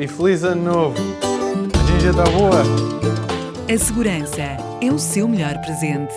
e feliz ano novo! A ginja está boa! A segurança é o seu melhor presente.